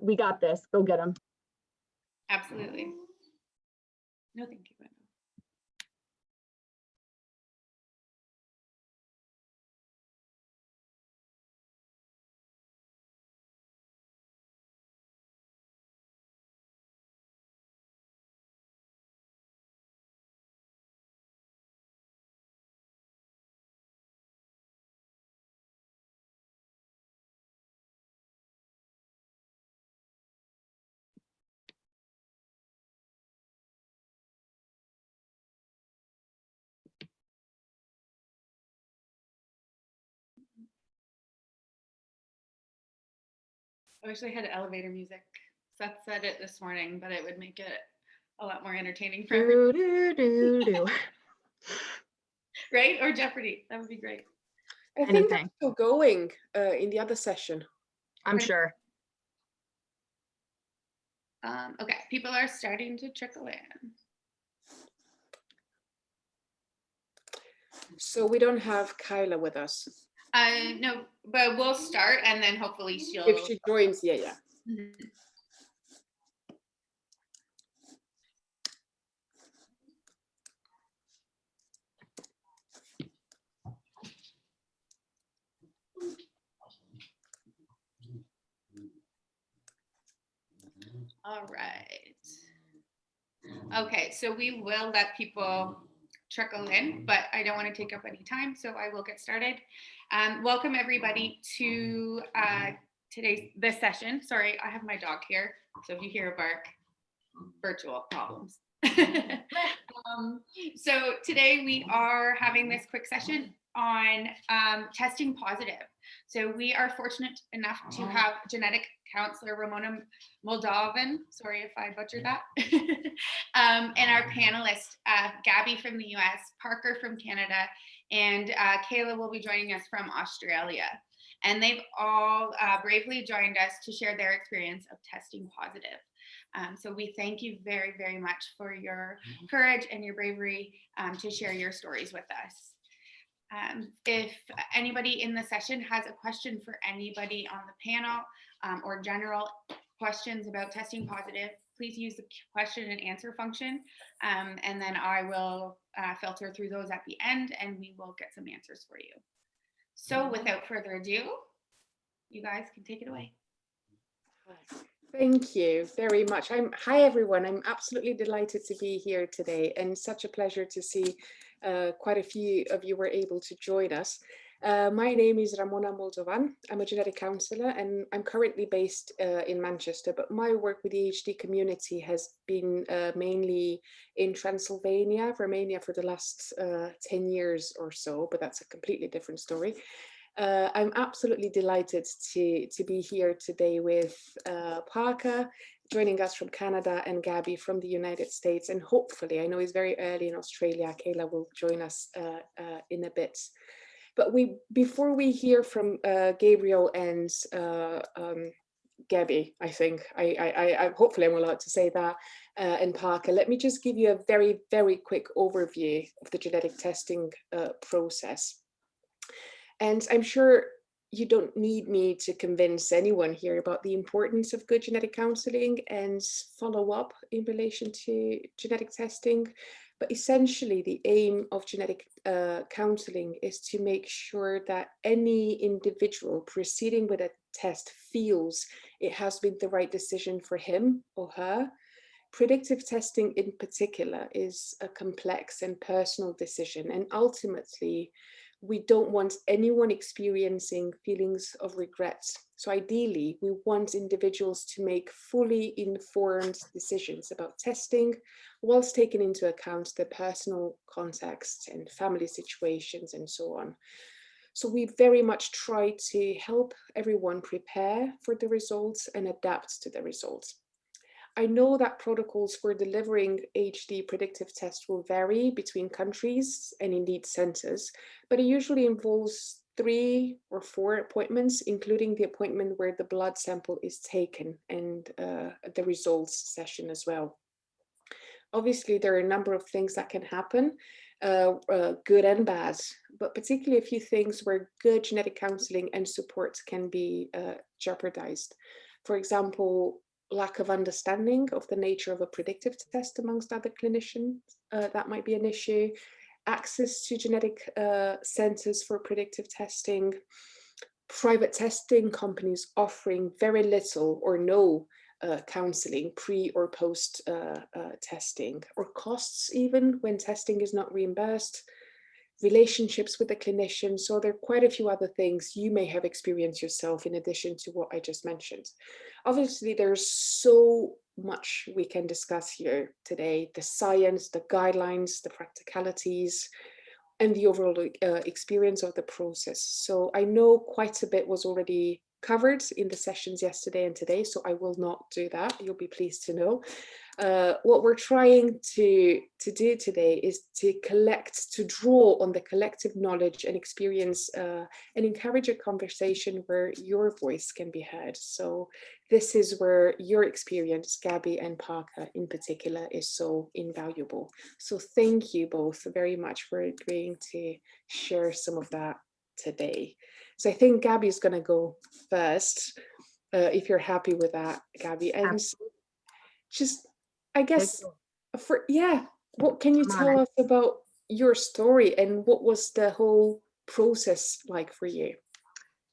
we got this. Go get them. Absolutely. No, thank you. I wish they had elevator music. Seth said it this morning, but it would make it a lot more entertaining for everyone, Do, do, do, do. right? Or Jeopardy. That would be great. I think that's Anything. still going uh, in the other session. I'm Right. sure. Um, okay, people are starting to trickle in. So we don't have Kyla with us. Uh, no, but we'll start and then hopefully she'll. If she joins, yeah, yeah. All right. Okay, so we will let people trickle in, but I don't want to take up any time, so I will get started. Um, welcome everybody to uh, today's this session. Sorry, I have my dog here, so if you hear a bark, virtual problems. um, so today we are having this quick session on um, testing positive. So we are fortunate enough to have genetic counselor Ramona Moldovan, sorry if I butchered that, um, and our panelists, uh, Gabby from the US, Parker from Canada, and uh, Kayla will be joining us from Australia. And they've all uh, bravely joined us to share their experience of testing positive. Um, so we thank you very, very much for your courage and your bravery um, to share your stories with us. Um, if anybody in the session has a question for anybody on the panel um, or general questions about testing positive, please use the question and answer function. Um, and then I will uh, filter through those at the end and we will get some answers for you. So without further ado, you guys can take it away. Thank you very much. I'm hi everyone. I'm absolutely delighted to be here today and such a pleasure to see uh, quite a few of you were able to join us. Uh, my name is Ramona Moldovan. I'm a genetic counselor and I'm currently based uh, in Manchester, but my work with the HD community has been uh, mainly in Transylvania, Romania for the last uh, 10 years or so, but that's a completely different story. Uh, I'm absolutely delighted to, to be here today with uh, Parker, joining us from Canada, and Gabby from the United States. And hopefully, I know it's very early in Australia, Kayla will join us in a bit. But we, before we hear from uh, Gabriel and uh, um, Gabby, I think, I, I, I, hopefully I'm allowed to say that, uh, and Parker, let me just give you a very, very quick overview of the genetic testing uh, process. And I'm sure you don't need me to convince anyone here about the importance of good genetic counseling and follow up in relation to genetic testing. But essentially, the aim of genetic uh, counseling is to make sure that any individual proceeding with a test feels it has been the right decision for him or her. Predictive testing in particular is a complex and personal decision and ultimately we don't want anyone experiencing feelings of regret. So ideally, we want individuals to make fully informed decisions about testing, whilst taking into account their personal context and family situations and so on. So we very much try to help everyone prepare for the results and adapt to the results. I know that protocols for delivering HD predictive tests will vary between countries and indeed centers, but it usually involves three or four appointments, including the appointment where the blood sample is taken and uh, the results session as well. Obviously, there are a number of things that can happen, uh, uh, good and bad, but particularly a few things where good genetic counseling and support can be uh, jeopardized. For example, lack of understanding of the nature of a predictive test amongst other clinicians, uh, that might be an issue. Access to genetic uh, centers for predictive testing, private testing companies offering very little or no uh, counseling pre or post uh, uh, testing or costs even when testing is not reimbursed relationships with the clinician so there are quite a few other things you may have experienced yourself in addition to what i just mentioned obviously there's so much we can discuss here today the science the guidelines the practicalities and the overall uh, experience of the process so i know quite a bit was already covered in the sessions yesterday and today, so I will not do that. You'll be pleased to know. Uh, what we're trying to, to do today is to collect, to draw on the collective knowledge and experience uh, and encourage a conversation where your voice can be heard. So this is where your experience, Gabby and Parker in particular, is so invaluable. So thank you both very much for agreeing to share some of that today. So I think Gabby's going to go first, uh, if you're happy with that, Gabby. And just, I guess, for yeah, what can you Come tell on. us about your story and what was the whole process like for you?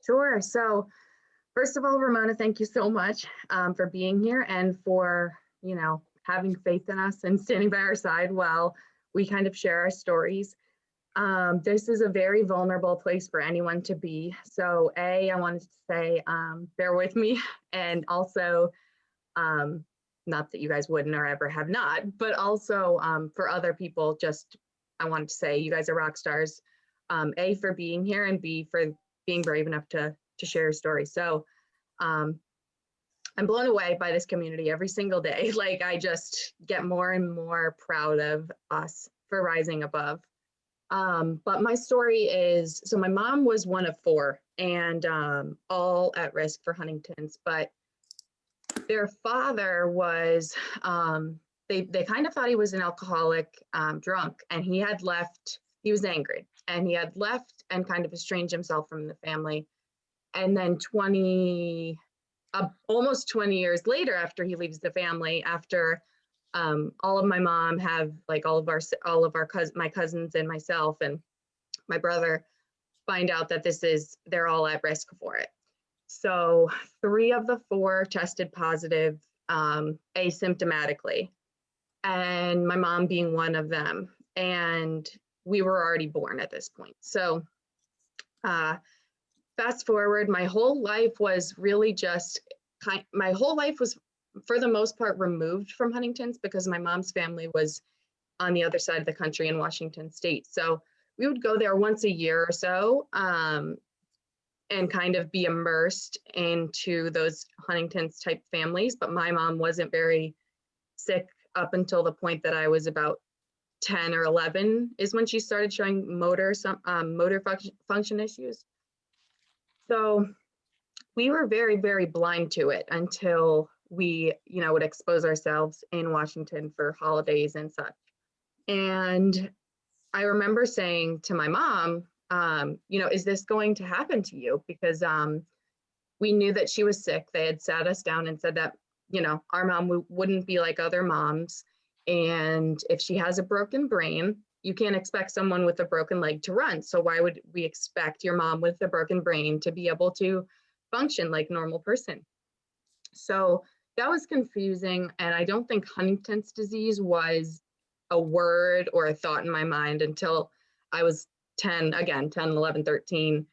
Sure. So first of all, Ramona, thank you so much um, for being here and for, you know, having faith in us and standing by our side while we kind of share our stories. Um, this is a very vulnerable place for anyone to be. So A, I wanted to say, um, bear with me. And also, um, not that you guys wouldn't or ever have not, but also um, for other people, just I wanted to say you guys are rock stars. Um, A, for being here and B, for being brave enough to, to share your story. So um, I'm blown away by this community every single day. Like I just get more and more proud of us for rising above. Um, but my story is, so my mom was one of four and um, all at risk for Huntington's, but their father was, um, they, they kind of thought he was an alcoholic um, drunk and he had left, he was angry and he had left and kind of estranged himself from the family. And then 20, uh, almost 20 years later after he leaves the family, after um, all of my mom have like all of our all of our cousins, my cousins and myself and my brother find out that this is they're all at risk for it. So three of the four tested positive um, asymptomatically, and my mom being one of them. And we were already born at this point. So uh, fast forward, my whole life was really just kind. My whole life was for the most part removed from Huntington's because my mom's family was on the other side of the country in Washington state. So we would go there once a year or so um, and kind of be immersed into those Huntington's type families. But my mom wasn't very sick up until the point that I was about 10 or 11 is when she started showing motor some um, motor function, function issues. So we were very, very blind to it until we, you know, would expose ourselves in Washington for holidays and such. And I remember saying to my mom, um, you know, is this going to happen to you? Because um, we knew that she was sick. They had sat us down and said that, you know, our mom wouldn't be like other moms. And if she has a broken brain, you can't expect someone with a broken leg to run. So why would we expect your mom with a broken brain to be able to function like normal person? So that was confusing. And I don't think Huntington's disease was a word or a thought in my mind until I was 10, again, 10, 11, 13,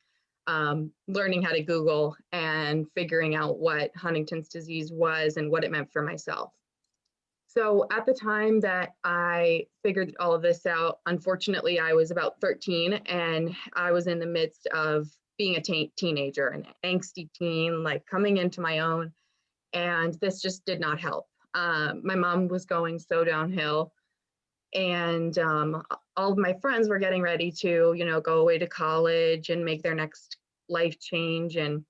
um, learning how to Google and figuring out what Huntington's disease was and what it meant for myself. So at the time that I figured all of this out, unfortunately, I was about 13 and I was in the midst of being a teen- teenager, an angsty teen, like coming into my own. And this just did not help. Um, my mom was going so downhill and um, all of my friends were getting ready to you know go away to college and make their next life change and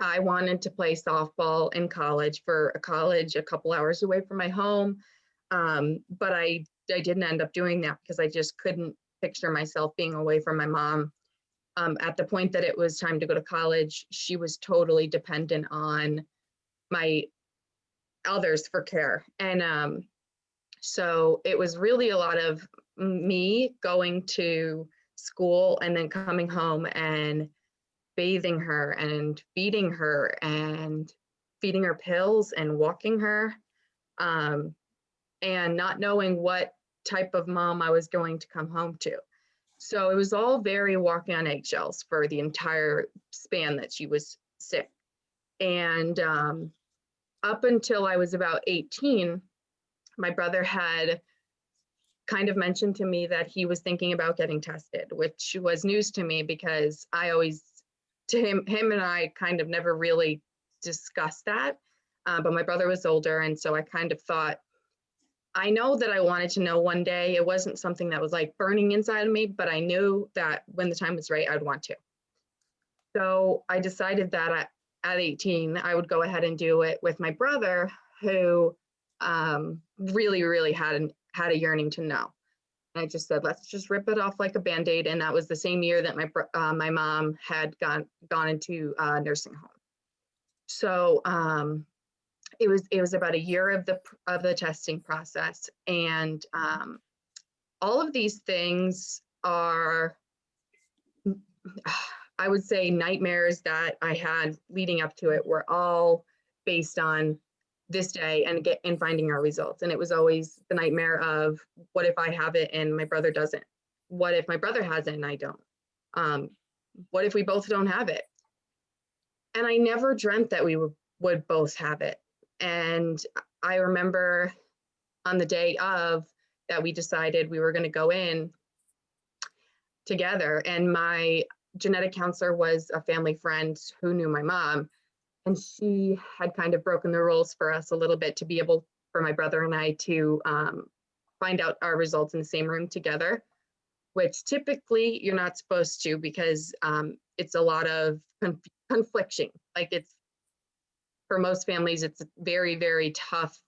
i wanted to play softball in college for a college a couple hours away from my home um, but i i didn't end up doing that because i just couldn't picture myself being away from my mom um, at the point that it was time to go to college she was totally dependent on my others for care. And um, so it was really a lot of me going to school and then coming home and bathing her and feeding her and feeding her pills and walking her um, and not knowing what type of mom I was going to come home to. So it was all very walking on eggshells for the entire span that she was sick. And um, up until I was about 18, my brother had kind of mentioned to me that he was thinking about getting tested, which was news to me because I always, to him, him and I kind of never really discussed that. Uh, but my brother was older, and so I kind of thought, I know that I wanted to know one day. It wasn't something that was like burning inside of me, but I knew that when the time was right, I'd want to. So I decided that at, at 18, I would go ahead and do it with my brother, who um, really, really had an, had a yearning to know. And I just said, let's just rip it off like a band-aid. And that was the same year that my uh, my mom had gone gone into uh, nursing home. So um, it was it was about a year of the of the testing process, and um, all of these things are, I would say, nightmares that I had leading up to it were all based on this day and get and finding our results. And it was always the nightmare of what if I have it and my brother doesn't? What if my brother has it and I don't? Um, what if we both don't have it? And I never dreamt that we would both have it. And I remember on the day of that we decided we were going to go in together. And my genetic counselor was a family friend who knew my mom. And she had kind of broken the rules for us a little bit to be able for my brother and I to um, find out our results in the same room together, which typically you're not supposed to because um, it's a lot of conf- confliction. Like it's for most families, it's very, very tough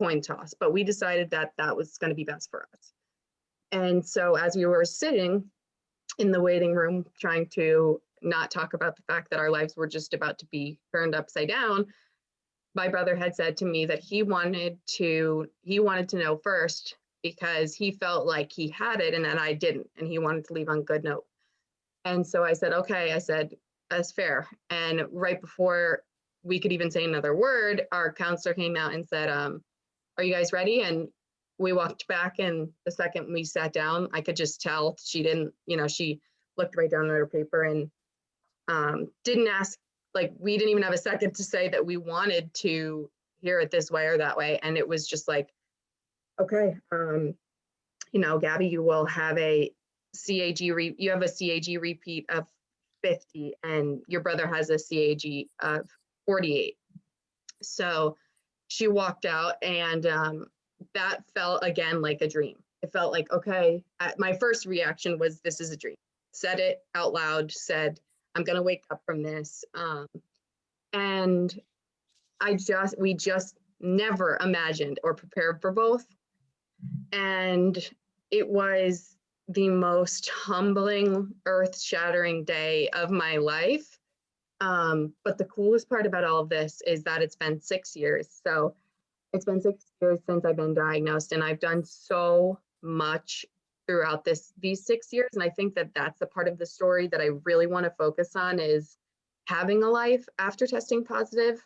coin toss, but we decided that that was going to be best for us. And so as we were sitting in the waiting room trying to not talk about the fact that our lives were just about to be turned upside down, my brother had said to me that he wanted to he wanted to know first because he felt like he had it and that I didn't and he wanted to leave on good note. And so I said, okay, I said, that's fair. And right before we could even say another word, our counselor came out and said, um, are you guys ready? And we walked back and the second we sat down, I could just tell she didn't, you know, she looked right down at her paper and um, didn't ask, like, we didn't even have a second to say that we wanted to hear it this way or that way. And it was just like, okay, um, you know, Gabby, you will have a CAG, re- you have a CAG repeat of 50 and your brother has a CAG of 48. So she walked out and um, that felt again like a dream. It felt like, okay, my first reaction was, this is a dream. Said it out loud, said, I'm going to wake up from this. Um, and I just, we just never imagined or prepared for both. And it was the most humbling, earth shattering day of my life. Um, but the coolest part about all of this is that it's been six years. So it's been six years since I've been diagnosed, and I've done so much throughout this these six years. And I think that that's the part of the story that I really want to focus on is having a life after testing positive.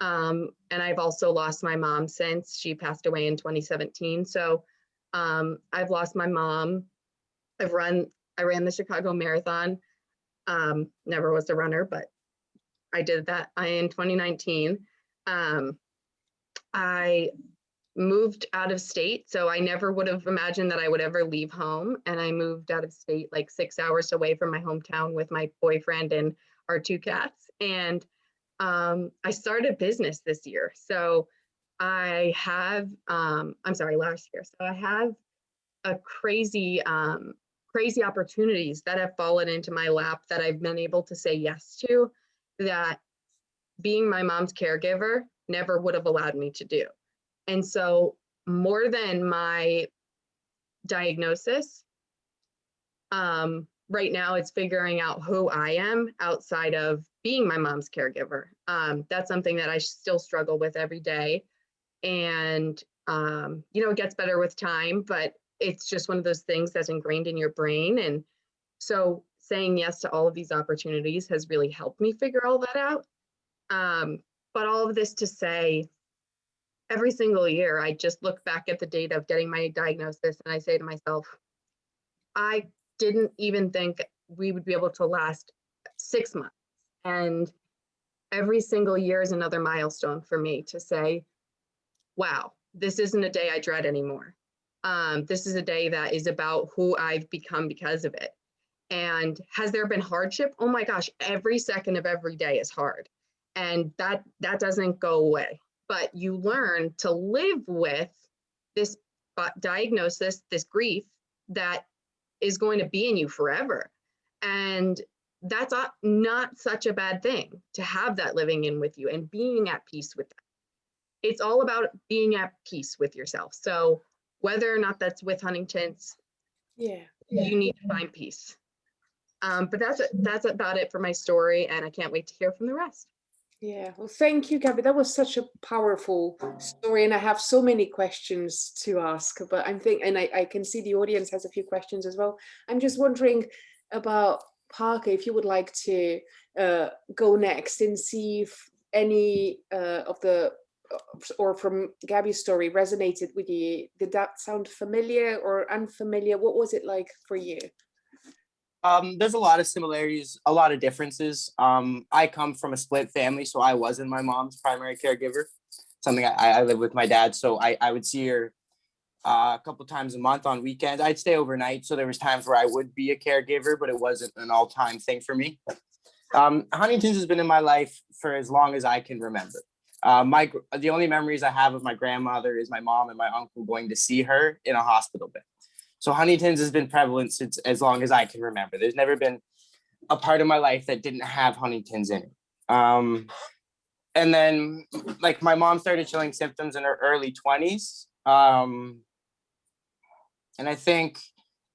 Um, and I've also lost my mom since she passed away in 2017. So um, I've lost my mom. I've run, I ran the Chicago Marathon. Um, never was a runner, but I did that in 2019. Um, I moved out of state, so I never would have imagined that I would ever leave home. And I moved out of state like six hours away from my hometown with my boyfriend and our two cats. And um, I started a business this year. So I have, um, I'm sorry, last year. So I have a crazy, um, crazy opportunities that have fallen into my lap that I've been able to say yes to that being my mom's caregiver never would have allowed me to do. And so more than my diagnosis, um, right now it's figuring out who I am outside of being my mom's caregiver. Um, that's something that I still struggle with every day. And, um, you know, it gets better with time, but it's just one of those things that's ingrained in your brain. And so saying yes to all of these opportunities has really helped me figure all that out. Um, but all of this to say, every single year, I just look back at the date of getting my diagnosis and I say to myself, I didn't even think we would be able to last six months. And every single year is another milestone for me to say, wow, this isn't a day I dread anymore. Um, this is a day that is about who I've become because of it. And has there been hardship? Oh my gosh, every second of every day is hard. And that that doesn't go away. But you learn to live with this diagnosis, this grief that is going to be in you forever. And that's not, such a bad thing to have that living in with you and being at peace with that. It's all about being at peace with yourself. So whether or not that's with Huntington's, Yeah. you need to find peace. Um, but that's that's about it for my story, and I can't wait to hear from the rest. Yeah, well, thank you, Gabby. That was such a powerful story, and I have so many questions to ask. But I'm think, and I, I can see the audience has a few questions as well. I'm just wondering about Parker, if you would like to uh, go next and see if any uh, of the or from Gabby's story resonated with you. Did that sound familiar or unfamiliar? What was it like for you? Um, there's a lot of similarities, a lot of differences. Um, I come from a split family, so I wasn't my mom's primary caregiver. Something I, I live with my dad, so I, I would see her uh, a couple times a month on weekends. I'd stay overnight, so there was times where I would be a caregiver, but it wasn't an all-time thing for me. Um, Huntington's has been in my life for as long as I can remember. Uh, my the only memories I have of my grandmother is my mom and my uncle going to see her in a hospital bed. So Huntington's has been prevalent since as long as I can remember. There's never been a part of my life that didn't have Huntington's in it. Um, and then like my mom started showing symptoms in her early 20s. Um, and I think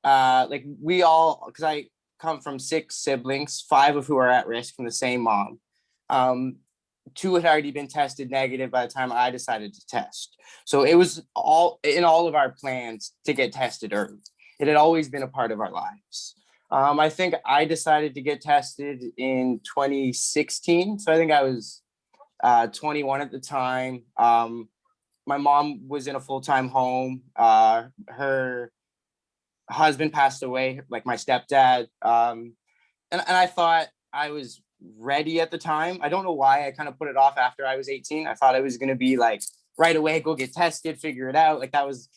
uh, like we all, because I come from six siblings, five of who are at risk from the same mom. Um, two had already been tested negative by the time I decided to test. So it was all in all of our plans to get tested early. It had always been a part of our lives. Um, I think I decided to get tested in 2016. So I think I was uh, 21 at the time. Um, my mom was in a full-time home. Uh, her husband passed away, like my stepdad. Um, and, and I thought I was ready at the time. I don't know why I kind of put it off after I was 18. I thought I was going to be like right away, go get tested, figure it out. Like that was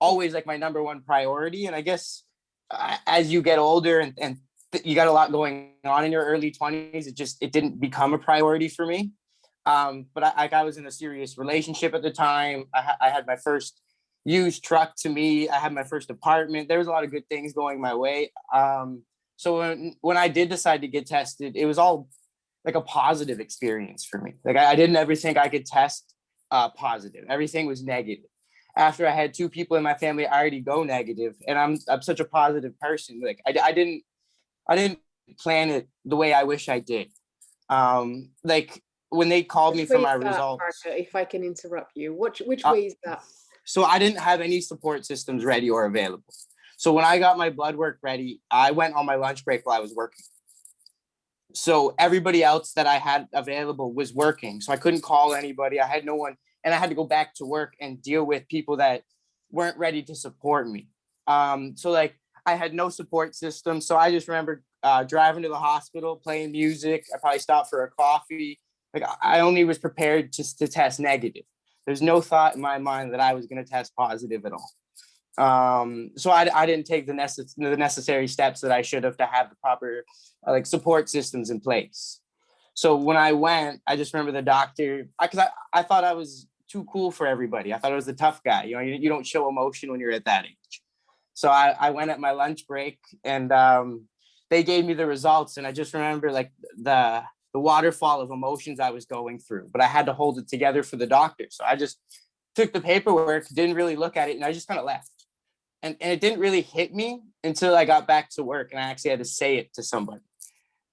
always like my number one priority. And I guess uh, as you get older and, and you got a lot going on in your early 20s, it just, it didn't become a priority for me. Um, but I, I was in a serious relationship at the time. I, ha I had my first used truck to me. I had my first apartment. There was a lot of good things going my way. Um, so when, when I did decide to get tested, it was all like a positive experience for me. Like I, I didn't ever think I could test uh, positive. Everything was negative. After I had two people in my family already go negative, and I'm I'm such a positive person. Like I, I didn't I didn't plan it the way I wish I did. Um, like when they called me for my that, results. If I can interrupt you, which which Uh, way is that? So I didn't have any support systems ready or available. So when I got my blood work ready, I went on my lunch break while I was working. So everybody else that I had available was working. So I couldn't call anybody. I had no one and I had to go back to work and deal with people that weren't ready to support me. Um, so like I had no support system. So I just remember uh, driving to the hospital, playing music. I probably stopped for a coffee. Like I only was prepared just to test negative. There's no thought in my mind that I was going to test positive at all. Um, so I, I didn't take the, necess the necessary steps that I should have to have the proper uh, like support systems in place. So when I went, I just remember the doctor, because I, I, I thought I was too cool for everybody. I thought I was the tough guy. You know, you, you don't show emotion when you're at that age. So I, I went at my lunch break and um, they gave me the results. And I just remember like the, the waterfall of emotions I was going through, but I had to hold it together for the doctor. So I just took the paperwork, didn't really look at it, and I just kind of left. And, and it didn't really hit me until I got back to work and I actually had to say it to somebody.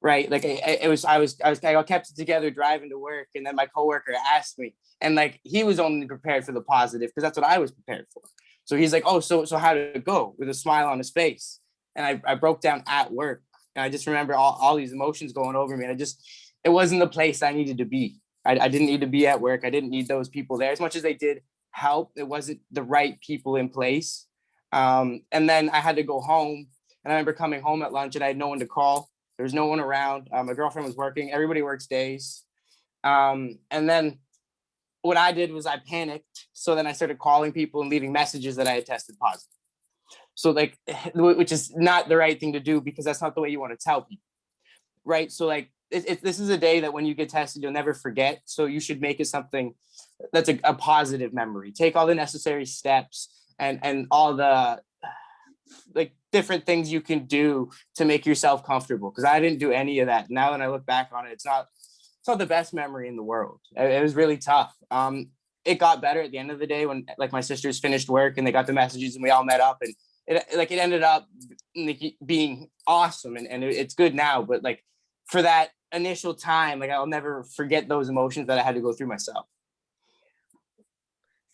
Right. Like I, it was, I was, I was, I kept it together driving to work. And then my coworker asked me and like, he was only prepared for the positive because that's what I was prepared for. So he's like, oh, so, so how did it go with a smile on his face? And I, I broke down at work and I just remember all, all these emotions going over me. And I just, it wasn't the place I needed to be. I, I didn't need to be at work. I didn't need those people there as much as they did help. It wasn't the right people in place. Um, and then I had to go home and I remember coming home at lunch and I had no one to call. There was no one around. Uh, my girlfriend was working. Everybody works days. Um, and then what I did was I panicked. So then I started calling people and leaving messages that I had tested positive. So like, which is not the right thing to do because that's not the way you want to tell people. Right. So like, it, it, this is a day that when you get tested, you'll never forget. So you should make it something that's a, a positive memory. Take all the necessary steps and and all the like different things you can do to make yourself comfortable. Because I didn't do any of that. Now that I look back on it, it's not it's not the best memory in the world. It, it was really tough. Um, it got better at the end of the day when like my sisters finished work and they got the messages and we all met up and it like it ended up being awesome and, and it- it's good now. But like for that initial time, like I'll never forget those emotions that I had to go through myself.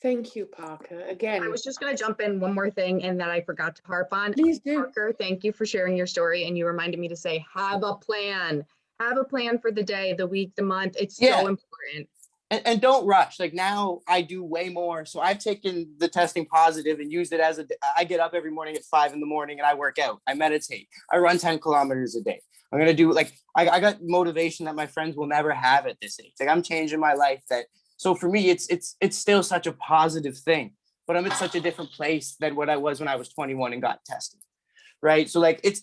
Thank you, Parker. Again, I was just gonna jump in one more thing and that I forgot to harp on. please do. Parker, thank you for sharing your story and you reminded me to say, have a plan. Have a plan for the day, the week, the month. It's Yeah. so important. and, and don't rush. Like now I do way more. So I've taken the testing positive and used it as a, I get up every morning at five in the morning and I work out, I meditate, I run 10 kilometers a day. I'm going to do like, I, I got motivation that my friends will never have at this age. Like I'm changing my life that, so for me, it's, it's, it's still such a positive thing, but I'm at such a different place than what I was when I was 21 and got tested. Right. So like, it's,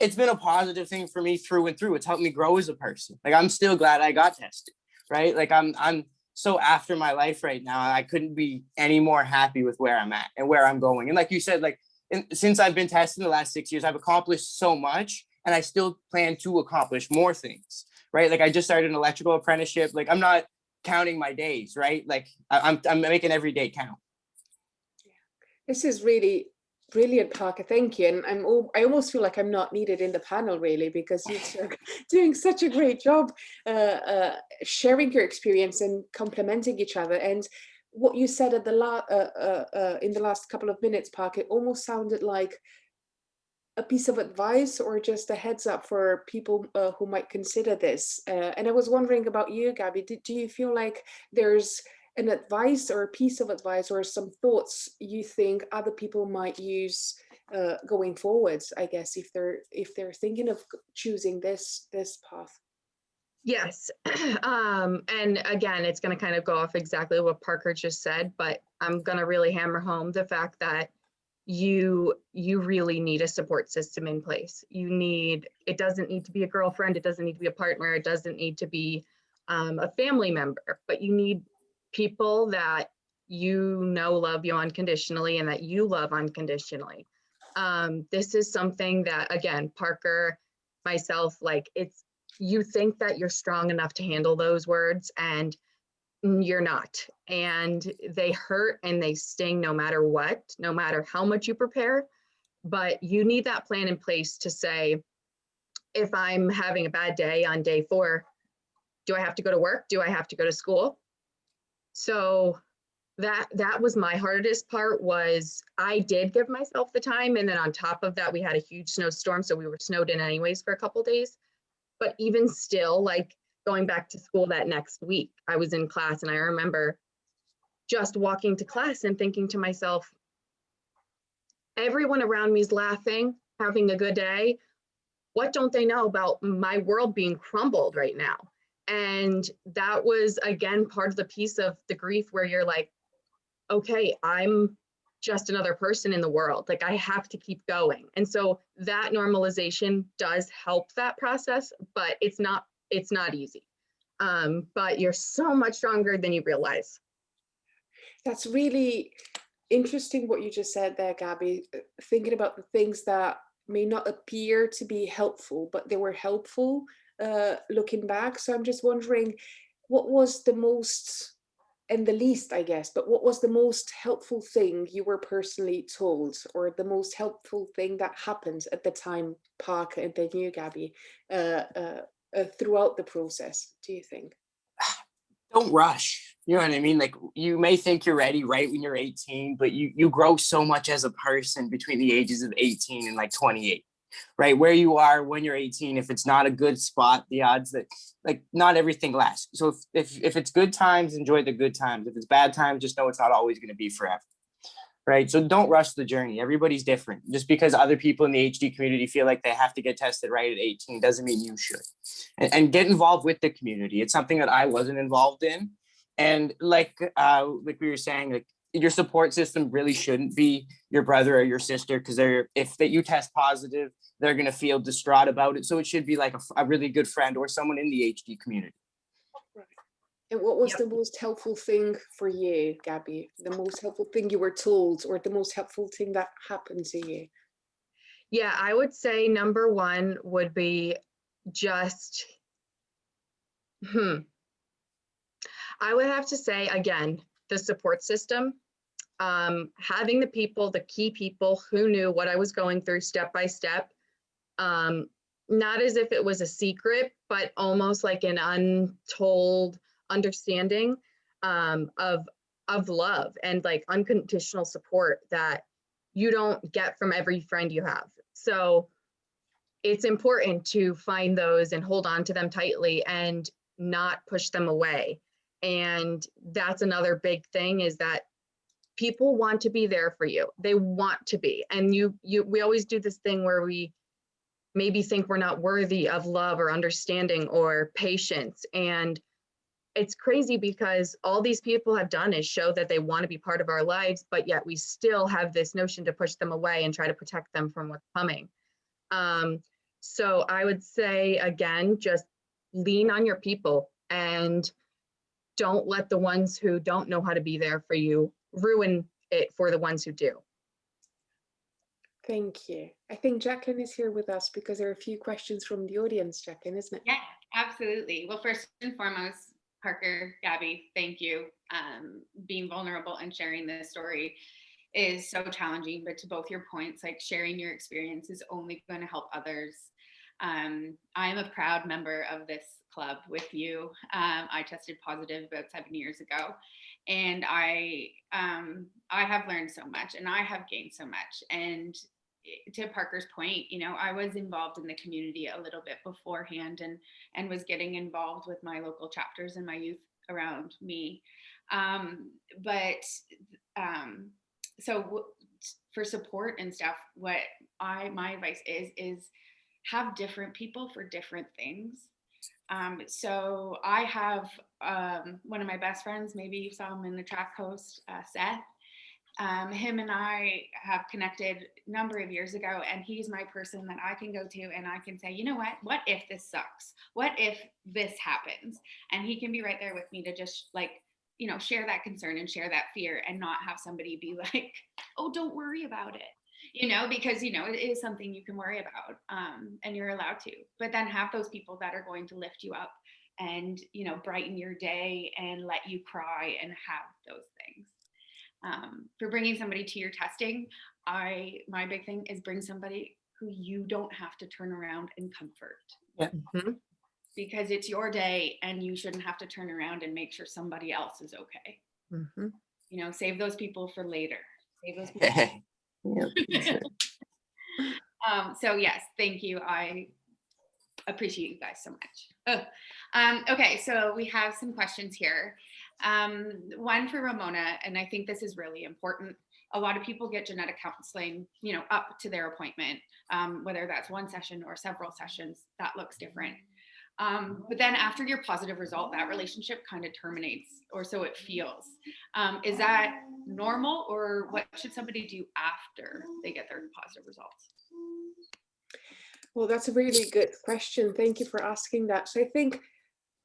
it's been a positive thing for me through and through. It's helped me grow as a person. Like I'm still glad I got tested right? Like I'm I'm so after my life right now. I couldn't be any more happy with where I'm at and where I'm going. And like you said, like in, since I've been tested the last six years, I've accomplished so much, and I still plan to accomplish more things. Right? Like I just started an electrical apprenticeship. Like I'm not counting my days, right? Like I'm I'm making every day count. This is really brilliant, Parker. Thank you. And I'm al- I almost feel like I'm not needed in the panel really because you're doing such a great job uh, uh, sharing your experience and complementing each other. And what you said at the la- uh, uh, uh, in the last couple of minutes, Parker, almost sounded like a piece of advice or just a heads up for people uh, who might consider this. Uh, and I was wondering about you, Gabby. Do you feel like there's an advice or a piece of advice or some thoughts you think other people might use uh, going forwards i guess if they're if they're thinking of choosing this this path Yes. Um, and again, it's going to kind of go off exactly what Parker just said, but I'm going to really hammer home the fact that you you really need a support system in place. You need it doesn't need to be a girlfriend, it doesn't need to be a partner, it doesn't need to be um, a family member, but you need people that you know love you unconditionally and that you love unconditionally. Um, this is something that again, Parker, myself, like it's you think that you're strong enough to handle those words and you're not. And they hurt and they sting no matter what no matter how much you prepare. But you need that plan in place to say if i'm having a bad day on day four do i have to go to work? Do i have to go to school? So that that was my hardest part was i did give myself the time and then on top of that we had a huge snowstorm so we were snowed in anyways for a couple days. But even still like going back to school that next week i was in class and i remember just walking to class and thinking to myself everyone around me is laughing having a good day. What don't they know about my world being crumbled right now? And that was again part of the piece of the grief where you're like okay i'm just another person in the world. Like i have to keep going. And so that normalization does help that process but it's not it's not easy. Um, but you're so much stronger than you realize. That's really interesting what you just said there gabby uh, thinking about the things that may not appear to be helpful but they were helpful uh, looking back. So i'm just wondering what was the most and the least, I guess, but what was the most helpful thing you were personally told or the most helpful thing that happened at the time, Park and then you, Gabby, uh, uh, uh, throughout the process, do you think? don't rush. You know what I mean? Like you may think you're ready right when you're 18, but you you grow so much as a person between the ages of 18 and like 28. Right where you are when you're 18, if it's not a good spot, the odds that like not everything lasts. So if if, if it's good times, enjoy the good times. If it's bad times, just know it's not always going to be forever. Right. So don't rush the journey. Everybody's different. Just because other people in the HD community feel like they have to get tested right at 18 doesn't mean you should. And, and get involved with the community. It's something that I wasn't involved in. And like uh, like we were saying, like your support system really shouldn't be your brother or your sister because they're if that you test positive, they're gonna feel distraught about it. So it should be like a, a really good friend or someone in the HD community. And what was Yep. the most helpful thing for you, Gabby? The most helpful thing you were told or the most helpful thing that happened to you? Yeah, I would say number one would be just, hmm. I would have to say, again, the support system. Um, having the people, the key people who knew what I was going through step by step. Um, not as if it was a secret, but almost like an untold understanding um, of of love and like unconditional support that you don't get from every friend you have. So it's important to find those and hold on to them tightly and not push them away. And that's another big thing is that people want to be there for you. They want to be. And you you we always do this thing where we maybe think we're not worthy of love or understanding or patience and it's crazy because all these people have done is show that they want to be part of our lives, but yet we still have this notion to push them away and try to protect them from what's coming. Um, so I would say again, just lean on your people and don't let the ones who don't know how to be there for you ruin it for the ones who do. Thank you. I think Jacqueline is here with us because there are a few questions from the audience, Jacqueline, isn't it? Yeah, absolutely. Well, first and foremost, Parker, Gabby, thank you. Um, being vulnerable and sharing this story is so challenging, but to both your points, like sharing your experience is only going to help others. Um, I am a proud member of this club with you. Um, I tested positive about seven years ago, and I um, I have learned so much, and I have gained so much. And to Parker's point, you know, I was involved in the community a little bit beforehand, and and was getting involved with my local chapters and my youth around me. Um, but um, so for support and stuff, what I my advice is is have different people for different things. Um, so I have um, one of my best friends, maybe you saw him in the track host, uh, Seth. Um, him and I have connected a number of years ago, and he's my person that I can go to and I can say, you know what? What if this sucks? What if this happens? And he can be right there with me to just like, you know, share that concern and share that fear and not have somebody be like, oh, don't worry about it you know, because you know it is something you can worry about, um, and you're allowed to. But then have those people that are going to lift you up and you know brighten your day and let you cry and have those things. Um, for bringing somebody to your testing, I my big thing is bring somebody who you don't have to turn around and comfort. Mhm. Because it's your day and you shouldn't have to turn around and make sure somebody else is okay. Mm -hmm. You know, save those people for later. Save those people Yeah, um, so yes, thank you. I appreciate you guys so much. Oh, um, okay, so we have some questions here. Um, one for Ramona, and I think this is really important. A lot of people get genetic counseling, you know, up to their appointment, um, whether that's one session or several sessions, that looks different. Um, but then after your positive result, that relationship kind of terminates, or so it feels. Um, is that normal, or what should somebody do after they get their positive results? Well, that's a really good question. Thank you for asking that. So I think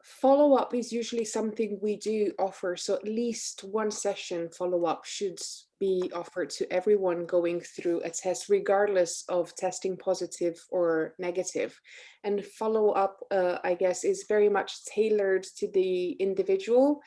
follow-up is usually something we do offer. So at least one session follow-up should be offered to everyone going through a test, regardless of testing positive or negative. And follow-up, uh, I guess, is very much tailored to the individual.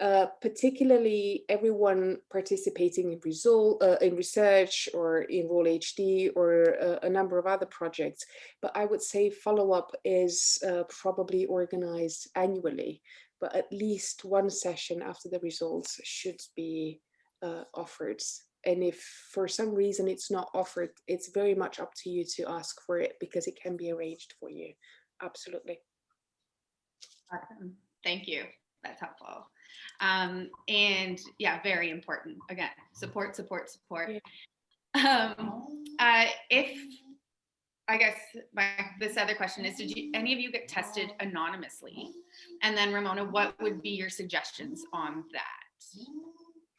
Uh, particularly everyone participating in result uh, in research or in Roll HD or uh, a number of other projects. But I would say follow-up is uh, probably organized annually, but at least one session after the results should be uh, offered. And if for some reason it's not offered, it's very much up to you to ask for it because it can be arranged for you. Absolutely. Awesome. Thank you. That's helpful. Um, and yeah, very important. Again, support, support, support. Um, uh, if, I guess my, this other question is, did you, any of you get tested anonymously? And then Ramona, what would be your suggestions on that?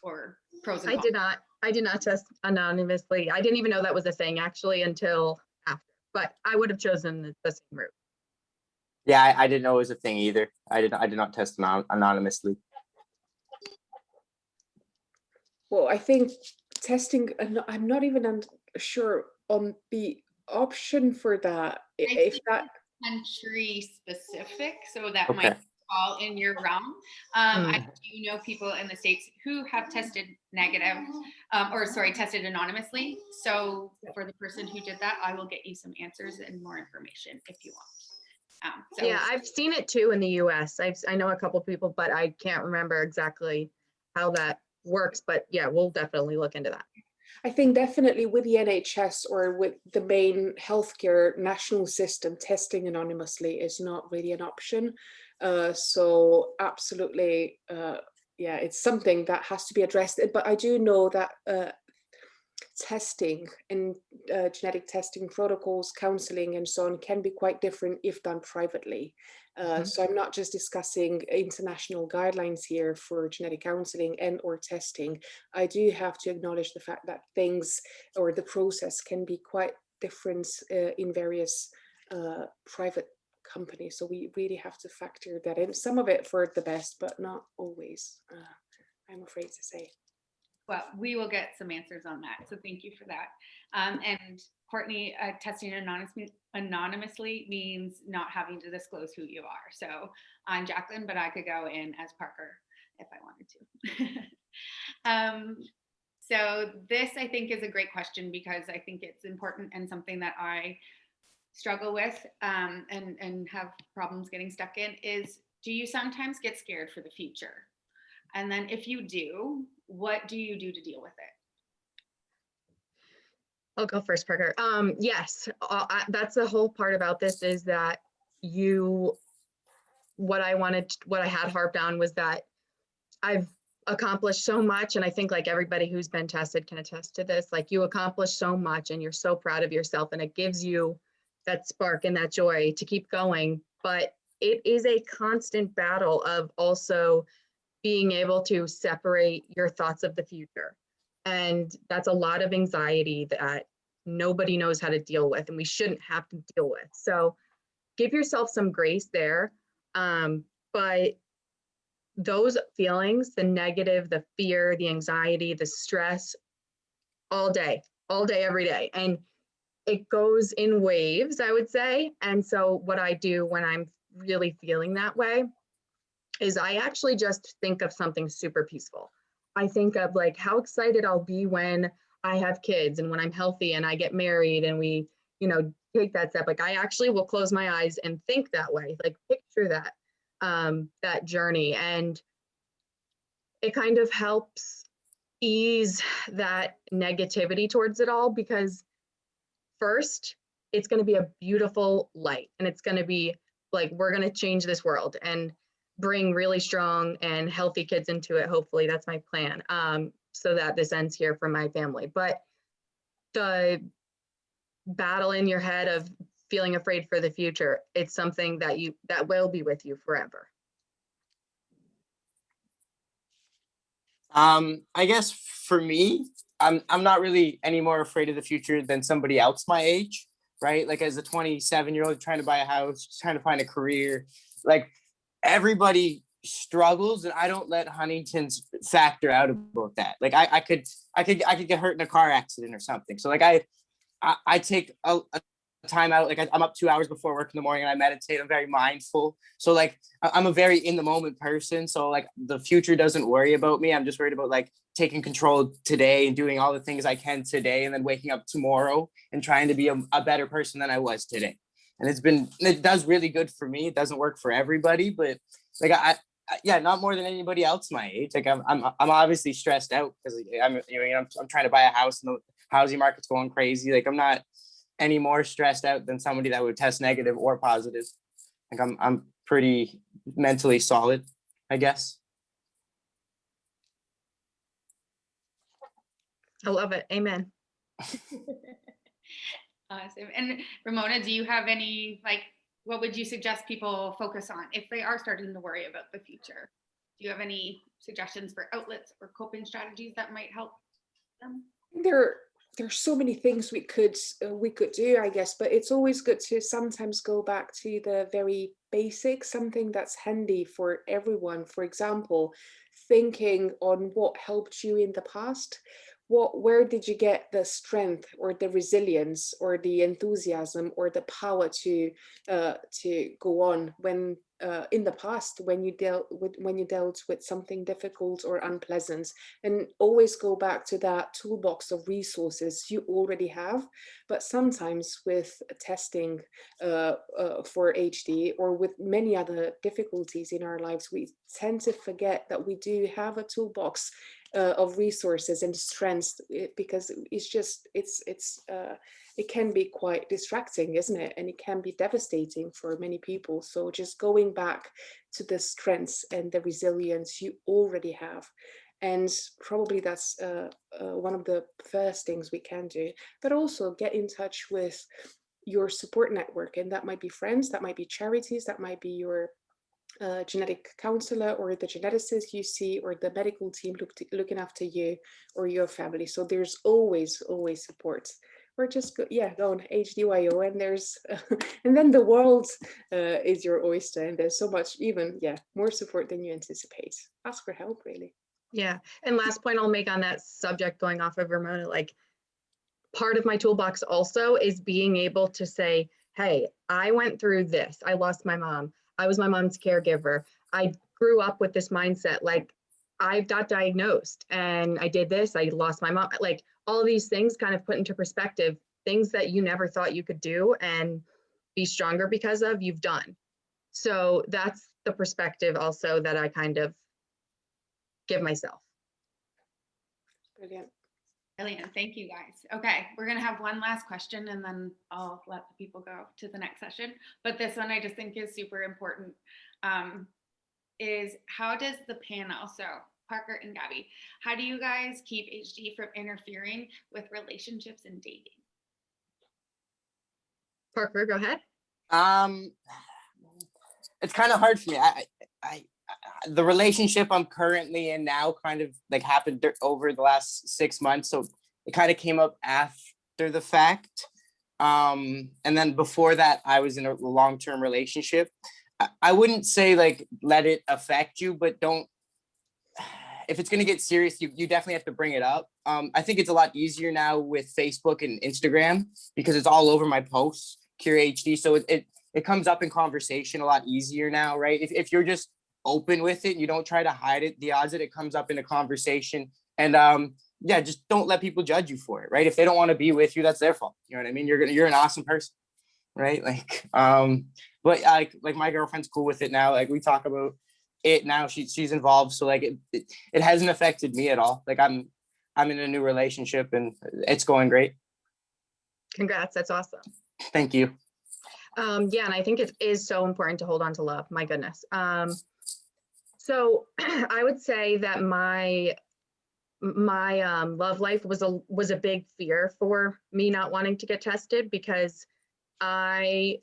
Or pros and I did not, I did not test anonymously. I didn't even know that was a thing actually until after, but I would have chosen the the same route. Yeah, I, I didn't know it was a thing either. I did I did not test anon- anonymously. Well, I think testing, I'm not- even un- sure on the option for that. i- I If think that, country specific, so that Okay. might fall in your realm. Um, I Mm. do know people in the States who have tested negative, um, or sorry, tested anonymously. So for the person who did that, I will get you some answers and more information if you want. Um, so Yeah, I've seen it too in the US. I've, I know a couple people, but I can't remember exactly how that works, but yeah, we'll definitely look into that. I think definitely with the NHS or with the main healthcare national system, testing anonymously is not really an option. Uh, so absolutely, uh, yeah, it's something that has to be addressed. But I do know that uh, testing and uh, genetic testing protocols, counseling and so on can be quite different if done privately. Uh, Mhm. So I'm not just discussing international guidelines here for genetic counseling and or testing. I do have to acknowledge the fact that things or the process can be quite different uh, in various uh, private companies. So we really have to factor that in. Some of it for the best, but not always, uh, I'm afraid to say. Well, we will get some answers on that. So thank you for that. Um, and Courtney, uh, testing anonymously, anonymously means not having to disclose who you are. So I'm Jacqueline, but I could go in as Parker if I wanted to. um, so this I think is a great question because I think it's important and something that I struggle with um, and, and have problems getting stuck in is do you sometimes get scared for the future? And then if you do, what do you do to deal with it? I'll go first, Parker. Um, yes, uh, I- that's the whole part about this is that you, what I wanted, what I had harped on was that I've accomplished so much, and I think like everybody who's been tested can attest to this, like you accomplished so much and you're so proud of yourself and it gives you that spark and that joy to keep going. But it is a constant battle of also being able to separate your thoughts of the future. And that's a lot of anxiety that nobody knows how to deal with and we shouldn't have to deal with. So give yourself some grace there. Um, but those feelings, the negative, the fear, the anxiety, the stress, all day, all day, every day. And it goes in waves, I would say. And so what I do when I'm really feeling that way is I actually just think of something super peaceful. I think of like how excited I'll be when I have kids and when I'm healthy and I get married and we, you know, take that step. Like I actually will close my eyes and think that way, like picture that, um, that journey. And it kind of helps ease that negativity towards it all because first, it's going to be a beautiful light and it's going to be like, we're going to change this world. And bring really strong and healthy kids into it. Hopefully, that's my plan. Um, so that this ends here for my family. But the battle in your head of feeling afraid for the future, it's something that you that will be with you forever. Um, I guess for me, I'm I'm not really any more afraid of the future than somebody else my age, right? Like as a 27 year old trying to buy a house, trying to find a career, like everybody struggles and I don't let Huntington's factor out about that. Like I, I could I could I could get hurt in a car accident or something. So like I I, I take a, a time out. Like I, I'm up two hours before work in the morning and I meditate. I'm very mindful. So like I'm a very in the moment person. So like the future doesn't worry about me. I'm just worried about like taking control today and doing all the things I can today and then waking up tomorrow and trying to be a, a better person than I was today. And it's been it does really good for me. It doesn't work for everybody, but like I, I yeah, not more than anybody else my age. Like I'm I'm I'm obviously stressed out because I'm you know I'm, I'm trying to buy a house and the housing market's going crazy. Like I'm not any more stressed out than somebody that would test negative or positive. Like I'm I'm pretty mentally solid, I guess. I love it. Amen. Awesome. And Ramona, do you have any, like, what would you suggest people focus on if they are starting to worry about the future? Do you have any suggestions for outlets or coping strategies that might help them? there there are so many things we could uh, we could do i guess but it's always good to sometimes go back to the very basic, something that's handy for everyone for example thinking on what helped you in the past what where did you get the strength or the resilience or the enthusiasm or the power to uh, to go on when uh, in the past when you dealt with when you dealt with something difficult or unpleasant? And always go back to that toolbox of resources you already have but sometimes with testing uh, uh, for HD or with many other difficulties in our lives we tend to forget that we do have a toolbox uh, of resources and strengths eh, because it's just it's it's uh, it can be quite distracting isn't it? And it can be devastating for many people. So just going back to the strengths and the resilience you already have and probably that's uh, uh, one of the first things we can do but also get in touch with your support network. And that might be friends that might be charities that might be your uh, genetic counselor or the geneticist you see or the medical team look to, looking after you or your family so there's always always support or just go, yeah go on hdyo and there's and then the world uh, is your oyster and there's so much even yeah more support than you anticipate ask for help really Yeah. And last point I'll make on that subject, going off of Ramona, like part of my toolbox also is being able to say, hey, I went through this. I lost my mom. I was my mom's caregiver. I grew up with this mindset like I got diagnosed and I did this. I lost my mom. Like all these things kind of put into perspective things that you never thought you could do and be stronger because of, you've done. So that's the perspective also that I kind of give myself. brilliant Brilliant. Thank you, guys. Okay, we're going to have one last question and then I'll let the people go to the next session. But this one I just think is super important. Um, is how does the panel, so Parker and Gabby, how do you guys keep HD from interfering with relationships and dating? Parker, go ahead. Um, it's kind of hard for me. I, I, I, I- the relationship I'm currently in now kind of like happened over the last six months, so it kind of came up after the fact. Um, and then before that, I was in a long-term relationship. I, I wouldn't say like let it affect you, but don't. If it's gonna get serious, you you definitely have to bring it up. Um, I think it's a lot easier now with Facebook and Instagram because it's all over my posts. Cure HD, so it, it it comes up in conversation a lot easier now, right? If, if you're just open with it, you don't try to hide it, the odds that it comes up in a conversation and um, yeah, just don't let people judge you for it, right? If they don't want to be with you, that's their fault. You know what I mean? You're gonna, you're an awesome person, right? Like, um, but like, like my girlfriend's cool with it now. Like we talk about it now. She, she's involved, so like it, it, it hasn't affected me at all. Like I'm, I'm in a new relationship and it's going great. Congrats. That's awesome. Thank you. Um, yeah, and I think it is so important to hold on to love. My goodness. Um, so I would say that my my um, love life was a was a big fear for me not wanting to get tested because I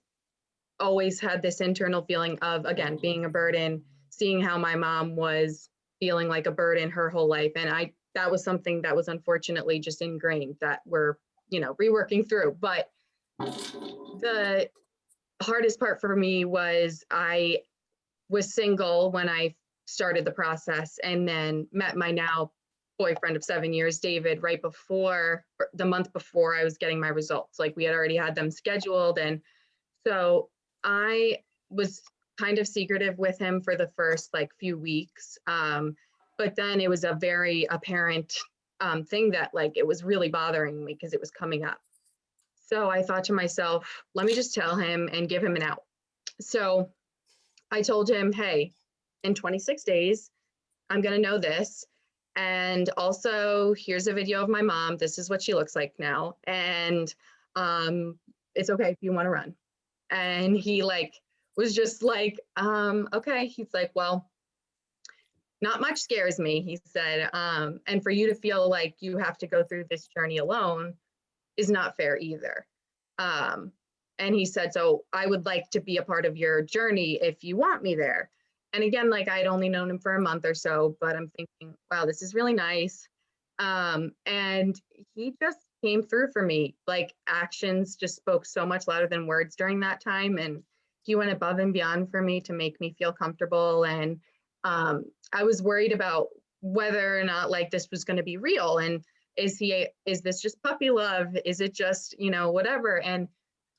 always had this internal feeling of again being a burden, seeing how my mom was feeling like a burden her whole life, and I that was something that was unfortunately just ingrained that we're you know reworking through. But the hardest part for me was I was single when I started the process and then met my now boyfriend of seven years, David, right before, the month before I was getting my results. Like we had already had them scheduled. And so I was kind of secretive with him for the first like few weeks. Um, but then it was a very apparent um, thing that like it was really bothering me because it was coming up. So I thought to myself, let me just tell him and give him an out. So I told him, hey, in 26 days, I'm going to know this. And also, here's a video of my mom. This is what she looks like now. And um, it's okay if you want to run. And he like was just like, um, okay. He's like, well, not much scares me, he said. Um, and for you to feel like you have to go through this journey alone is not fair either. Um, and he said, so I would like to be a part of your journey if you want me there. And again, like I'd only known him for a month or so, but I'm thinking, wow, this is really nice. Um, and he just came through for me. Like actions just spoke so much louder than words during that time. And he went above and beyond for me to make me feel comfortable. And um, I was worried about whether or not like this was going to be real. And is he, is this just puppy love? Is it just, you know, whatever? And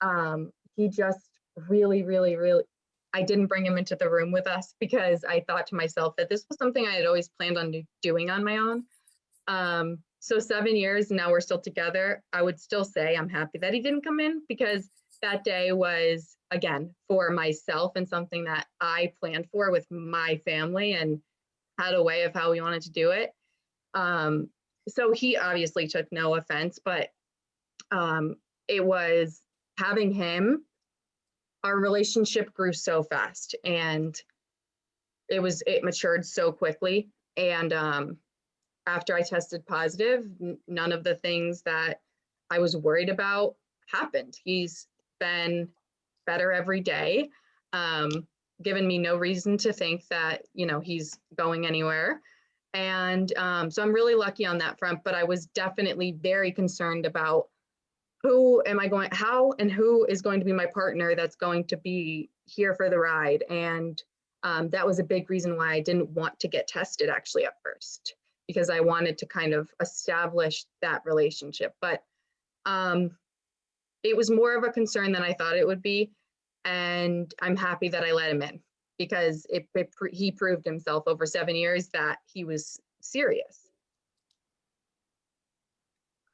um, he just really, really, really, I didn't bring him into the room with us because I thought to myself that this was something I had always planned on doing on my own. Um, so seven years, now we're still together. I would still say I'm happy that he didn't come in because that day was, again, for myself and something that I planned for with my family and had a way of how we wanted to do it. Um, so he obviously took no offense, but um, it was having him our relationship grew so fast and it was it matured so quickly. And um after i tested positive none of the things that i was worried about happened. He's been better every day um given me no reason to think that you know he's going anywhere. And um so i'm really lucky on that front but i was definitely very concerned about who am I going, how and who is going to be my partner that's going to be here for the ride? And um, that was a big reason why I didn't want to get tested actually at first, because I wanted to kind of establish that relationship. But um, it was more of a concern than I thought it would be. And I'm happy that I let him in because it, it he proved himself over seven years that he was serious.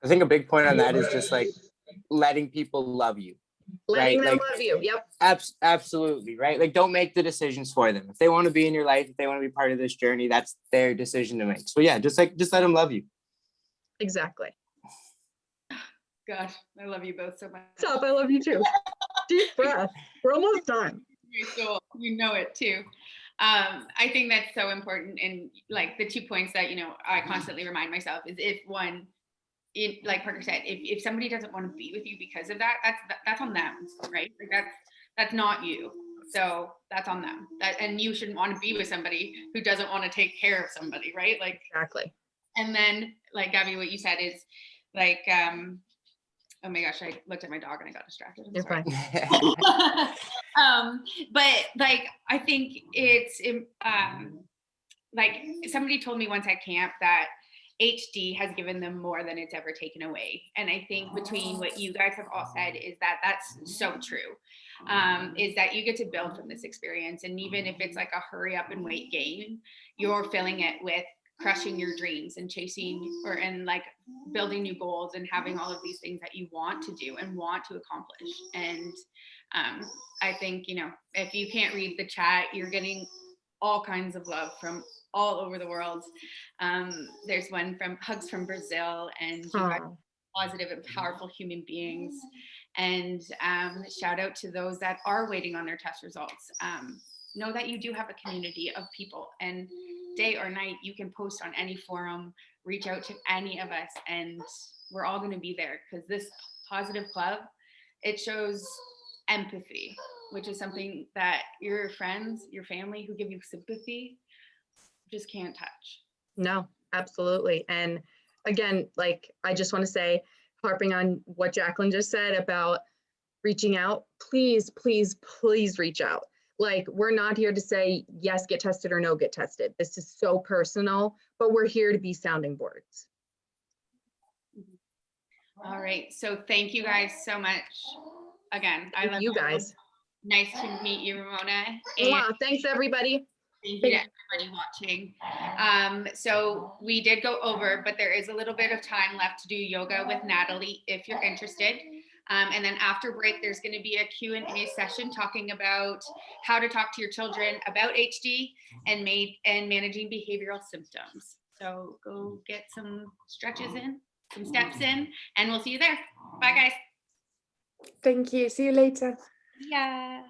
I think a big point on that is just like letting people love you. Letting Right, them like- love you. Yep. Abs- absolutely, right? Like don't make the decisions for them. If they want to be in your life, if they want to be part of this journey, that's their decision to make. So yeah, just like just let them love you. Exactly. Gosh, I love you both so much. Stop. I love you too. Deep breath. We're almost done. Very. You know it too. Um, I think that's so important. And like the two points that, you know, I constantly remind myself is if one, it, like Parker said, if, if somebody doesn't want to be with you because of that, that's, that's on them, right? Like that's, that's not you. So that's on them. That, and you shouldn't want to be with somebody who doesn't want to take care of somebody, right? Like, Exactly. and then like Gabby, what you said is like, um, oh my gosh, I looked at my dog and I got distracted. I'm You're sorry. fine. um but like i think it's um like somebody told me once at camp that hd has given them more than it's ever taken away. And i think between what you guys have all said is that that's so true um is that you get to build from this experience. And even if it's like a hurry up and wait game you're filling it with crushing your dreams and chasing or and like building new goals and having all of these things that you want to do and want to accomplish. And um, I think, you know, if you can't read the chat, you're getting all kinds of love from all over the world. Um, there's one from Hugs from Brazil, and you guys Aw. are positive and powerful human beings. And um, shout out to those that are waiting on their test results. Um, know that you do have a community of people, and day or night, you can post on any forum, reach out to any of us, and we're all going to be there because this positive club it shows empathy, which is something that your friends, your family who give you sympathy just can't touch. No, absolutely. And again, like I just want to say, harping on what Jacqueline just said about reaching out, please, please, please reach out. Like we're not here to say yes, get tested or no, get tested. This is so personal. but we're here to be sounding boards. All right, so thank you guys so much. Again, I love you guys. Nice to meet you, Ramona. And Wow, thanks, everybody. Thank you to everybody watching. Um, so we did go over, but there is a little bit of time left to do yoga with Natalie if you're interested. Um, and then after break, there's going to be a Q and A session talking about how to talk to your children about HD and made and managing behavioral symptoms. So go get some stretches in, some steps in, and we'll see you there. Bye, guys. Thank you. See you later. Yeah.